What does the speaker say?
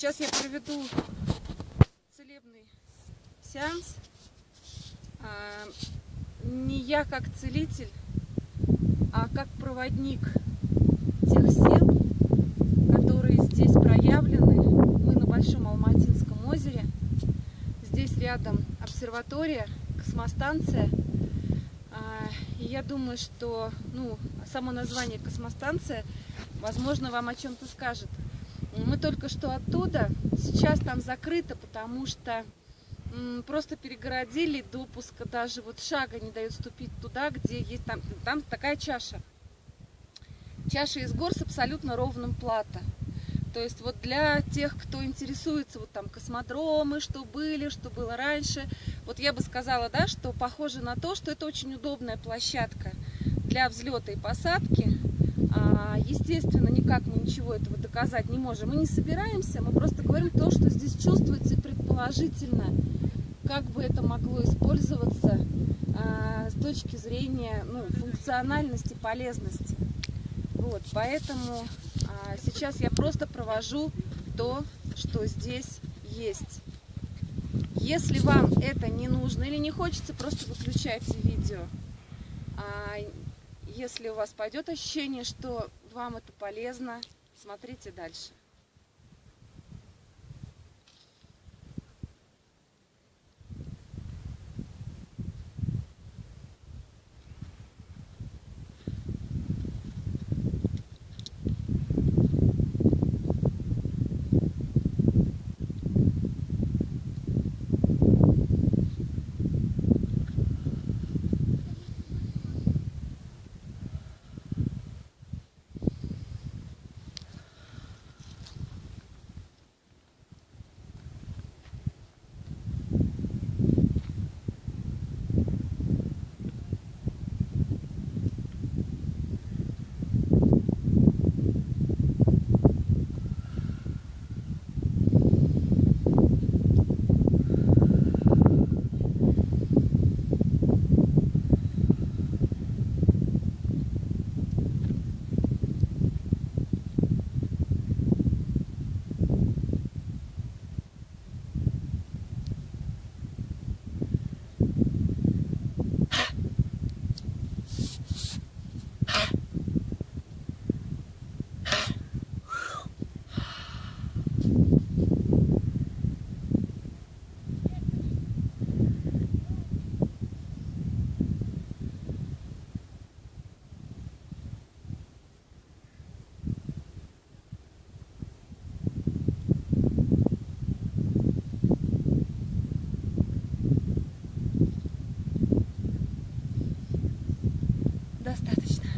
Сейчас я проведу целебный сеанс. А, не я как целитель, а как проводник тех сил, которые здесь проявлены. Мы на Большом Алматинском озере. Здесь рядом обсерватория, космостанция. А, и я думаю, что ну, само название космостанция, возможно, вам о чем-то скажет. Мы только что оттуда, сейчас там закрыто, потому что просто перегородили допуска, даже вот шага не дают ступить туда, где есть там, там такая чаша. Чаша из гор с абсолютно ровным плато. То есть вот для тех, кто интересуется, вот там космодромы, что были, что было раньше, вот я бы сказала, да, что похоже на то, что это очень удобная площадка для взлета и посадки. А, естественно, никак мы ничего этого доказать не можем. Мы не собираемся, мы просто говорим то, что здесь чувствуется предположительно, как бы это могло использоваться а, с точки зрения ну, функциональности, полезности. Вот, поэтому а, сейчас я просто провожу то, что здесь есть. Если вам это не нужно или не хочется, просто выключайте видео. Если у вас пойдет ощущение, что вам это полезно, смотрите дальше. Достаточно.